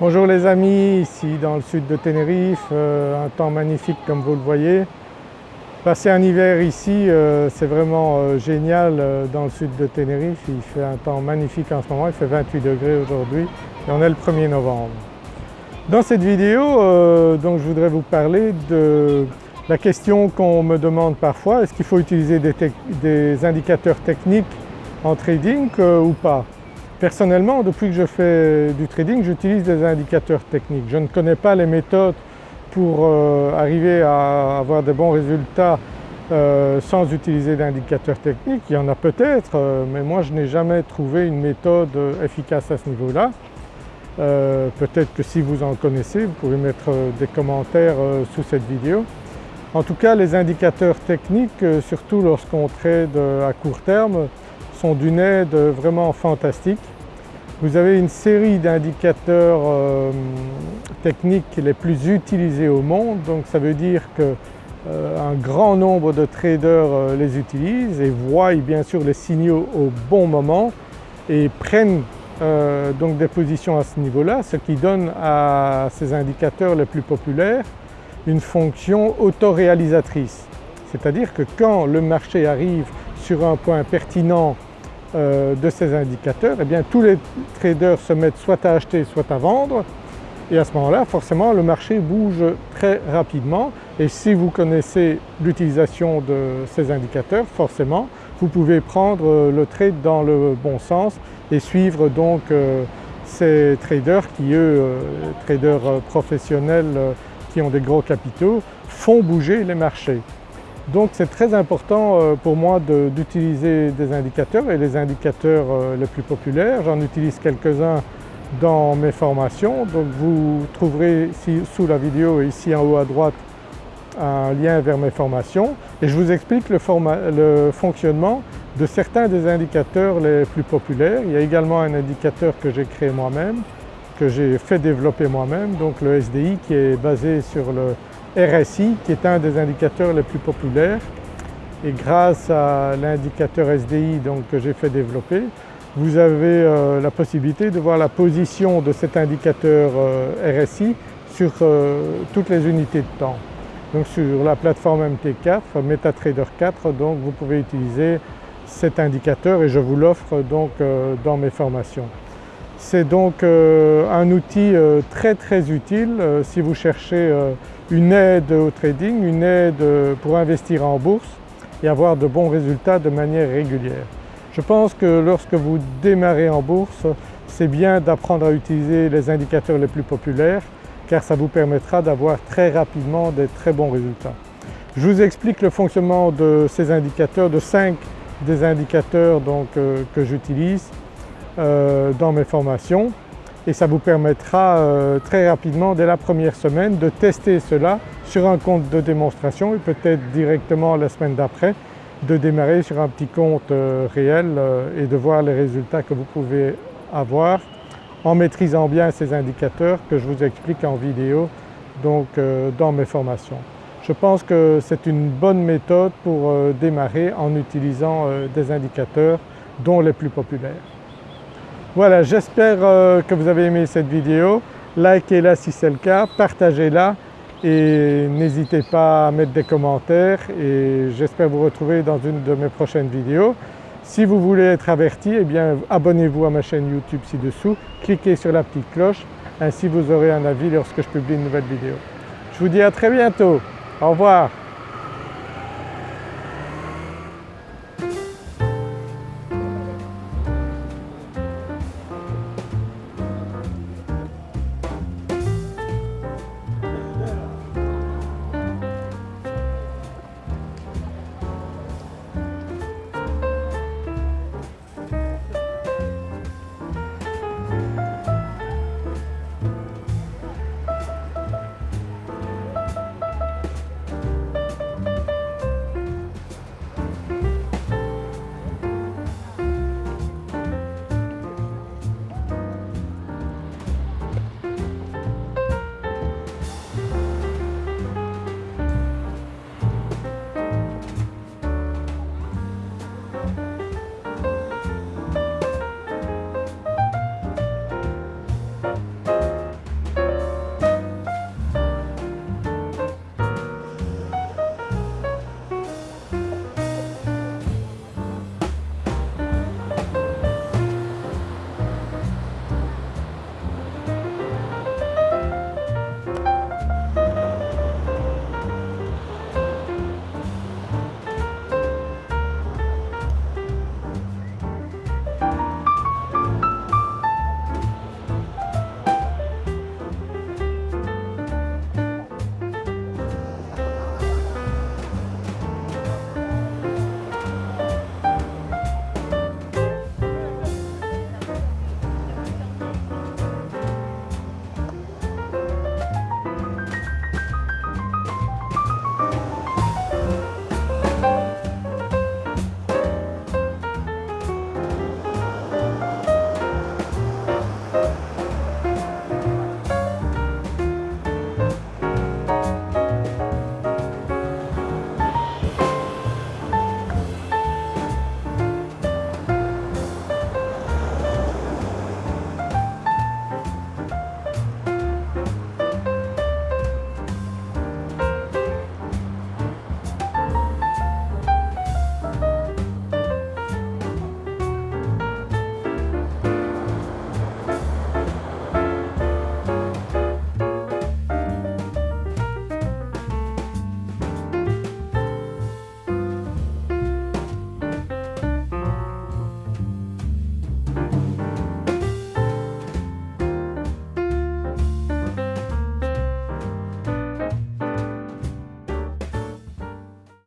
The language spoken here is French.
Bonjour les amis, ici dans le sud de Tenerife, euh, un temps magnifique comme vous le voyez. Passer un hiver ici euh, c'est vraiment euh, génial dans le sud de Tenerife, il fait un temps magnifique en ce moment, il fait 28 degrés aujourd'hui et on est le 1er novembre. Dans cette vidéo donc je voudrais vous parler de la question qu'on me demande parfois, est-ce qu'il faut utiliser des, des, indicateurs techniques en trading ou pas? Personnellement, depuis que je fais du trading, j'utilise des indicateurs techniques. Je ne connais pas les méthodes pour euh, arriver à avoir de bons résultats euh, sans utiliser d'indicateurs techniques. Il y en a peut-être, euh, mais moi je n'ai jamais trouvé une méthode efficace à ce niveau-là. peut-être que si vous en connaissez, vous pouvez mettre des commentaires sous cette vidéo. En tout cas, les indicateurs techniques, surtout lorsqu'on trade à court terme, sont d'une aide vraiment fantastique. Vous avez une série d'indicateurs euh, techniques les plus utilisés au monde, donc ça veut dire qu'un euh, grand nombre de traders euh, les utilisent et voient bien sûr les signaux au bon moment et prennent donc des positions à ce niveau-là, ce qui donne à ces indicateurs les plus populaires une fonction autoréalisatrice. C'est-à-dire que quand le marché arrive sur un point pertinent euh, de ces indicateurs, eh bien tous les traders se mettent soit à acheter soit à vendre et à ce moment-là forcément le marché bouge très rapidement et si vous connaissez l'utilisation de ces indicateurs forcément vous pouvez prendre euh, le trade dans le bon sens et suivre donc euh, ces traders qui eux, traders professionnels qui ont des gros capitaux, font bouger les marchés. Donc c'est très important euh, pour moi d'utiliser des indicateurs et les indicateurs euh, les plus populaires, j'en utilise quelques-uns dans mes formations. Donc vous trouverez ici, sous la vidéo ici en haut à droite un lien vers mes formations et je vous explique le, le fonctionnement de certains des indicateurs les plus populaires. Il y a également un indicateur que j'ai créé moi-même, que j'ai fait développer moi-même, donc le SDI qui est basé sur le RSI qui est un des indicateurs les plus populaires et grâce à l'indicateur SDI donc, que j'ai fait développer, vous avez euh, la possibilité de voir la position de cet indicateur euh, RSI sur euh, toutes les unités de temps. Donc sur la plateforme MT4, MetaTrader 4, donc vous pouvez utiliser cet indicateur et je vous l'offre donc dans mes formations. C'est donc un outil très très utile si vous cherchez une aide au trading, une aide pour investir en bourse et avoir de bons résultats de manière régulière. Je pense que lorsque vous démarrez en bourse, c'est bien d'apprendre à utiliser les indicateurs les plus populaires car ça vous permettra d'avoir très rapidement des très bons résultats. Je vous explique le fonctionnement de ces indicateurs, de 5 des indicateurs donc, euh, que j'utilise euh, dans mes formations et ça vous permettra euh, très rapidement dès la première semaine de tester cela sur un compte de démonstration et peut-être directement la semaine d'après de démarrer sur un petit compte euh, réel euh, et de voir les résultats que vous pouvez avoir en maîtrisant bien ces indicateurs que je vous explique en vidéo donc dans mes formations. Je pense que c'est une bonne méthode pour démarrer en utilisant des indicateurs dont les plus populaires. Voilà, j'espère euh, que vous avez aimé cette vidéo. Likez-la si c'est le cas, partagez-la et n'hésitez pas à mettre des commentaires et j'espère vous retrouver dans une de mes prochaines vidéos. Si vous voulez être averti, eh bien abonnez-vous à ma chaîne YouTube ci-dessous, cliquez sur la petite cloche, ainsi vous aurez un avis lorsque je publie une nouvelle vidéo. Je vous dis à très bientôt, au revoir.